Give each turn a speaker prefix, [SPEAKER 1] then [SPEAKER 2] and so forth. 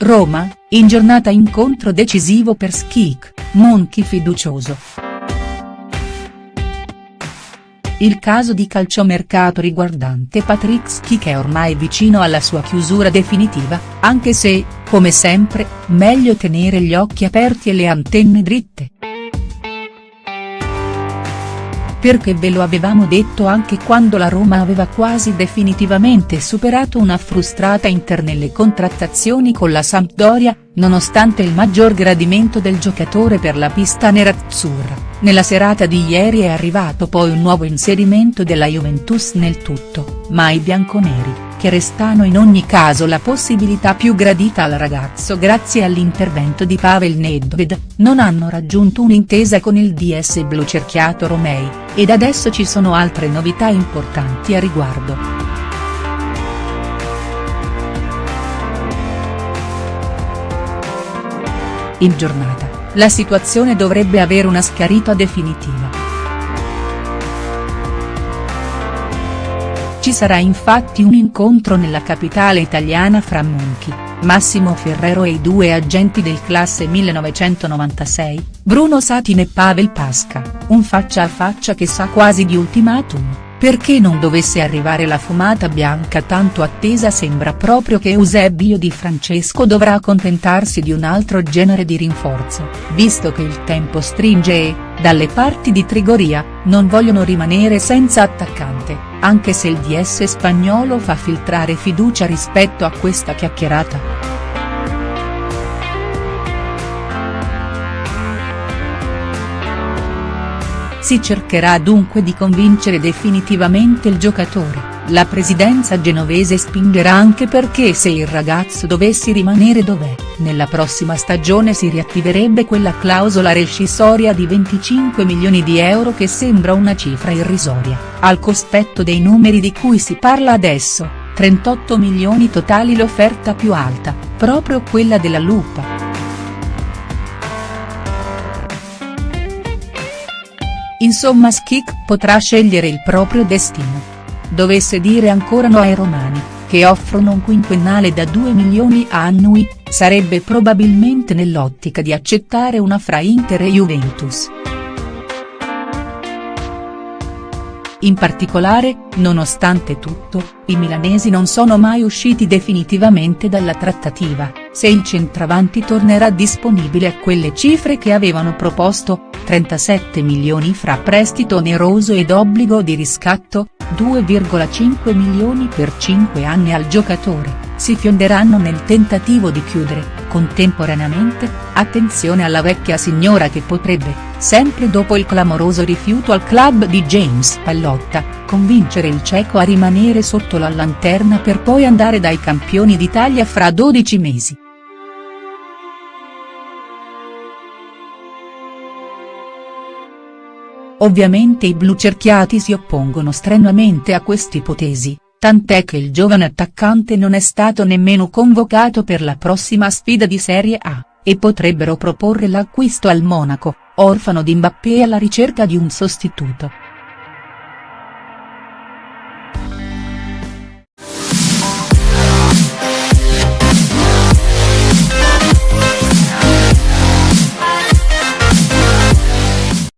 [SPEAKER 1] Roma, in giornata incontro decisivo per Schick, Monchi fiducioso. Il caso di calciomercato riguardante Patrick Schick è ormai vicino alla sua chiusura definitiva, anche se, come sempre, meglio tenere gli occhi aperti e le antenne dritte. Perché ve lo avevamo detto anche quando la Roma aveva quasi definitivamente superato una frustrata Inter nelle contrattazioni con la Sampdoria, nonostante il maggior gradimento del giocatore per la pista nerazzurra. Nella serata di ieri è arrivato poi un nuovo inserimento della Juventus nel tutto, ma i bianconeri, che restano in ogni caso la possibilità più gradita al ragazzo grazie all'intervento di Pavel Nedved, non hanno raggiunto un'intesa con il DS blu cerchiato Romei, ed adesso ci sono altre novità importanti a riguardo. In giornata la situazione dovrebbe avere una schiarita definitiva. Ci sarà infatti un incontro nella capitale italiana fra Monchi, Massimo Ferrero e i due agenti del classe 1996, Bruno Satin e Pavel Pasca, un faccia a faccia che sa quasi di ultimatum. Perché non dovesse arrivare la fumata bianca tanto attesa sembra proprio che Eusebio Di Francesco dovrà accontentarsi di un altro genere di rinforzo, visto che il tempo stringe e, dalle parti di Trigoria, non vogliono rimanere senza attaccante, anche se il DS spagnolo fa filtrare fiducia rispetto a questa chiacchierata. Si cercherà dunque di convincere definitivamente il giocatore, la presidenza genovese spingerà anche perché se il ragazzo dovesse rimanere dov'è, nella prossima stagione si riattiverebbe quella clausola rescissoria di 25 milioni di euro che sembra una cifra irrisoria, al cospetto dei numeri di cui si parla adesso, 38 milioni totali l'offerta più alta, proprio quella della Lupa. Insomma Schick potrà scegliere il proprio destino. Dovesse dire ancora no ai romani, che offrono un quinquennale da 2 milioni annui, sarebbe probabilmente nell'ottica di accettare una fra Inter e Juventus. In particolare, nonostante tutto, i milanesi non sono mai usciti definitivamente dalla trattativa, se il centravanti tornerà disponibile a quelle cifre che avevano proposto, 37 milioni fra prestito oneroso ed obbligo di riscatto, 2,5 milioni per 5 anni al giocatore, si fionderanno nel tentativo di chiudere, contemporaneamente, attenzione alla vecchia signora che potrebbe, sempre dopo il clamoroso rifiuto al club di James Pallotta, convincere il ceco a rimanere sotto la lanterna per poi andare dai campioni d'Italia fra 12 mesi. Ovviamente i blu cerchiati si oppongono strenuamente a quest'ipotesi, tant'è che il giovane attaccante non è stato nemmeno convocato per la prossima sfida di Serie A, e potrebbero proporre l'acquisto al Monaco, orfano di Mbappé alla ricerca di un sostituto.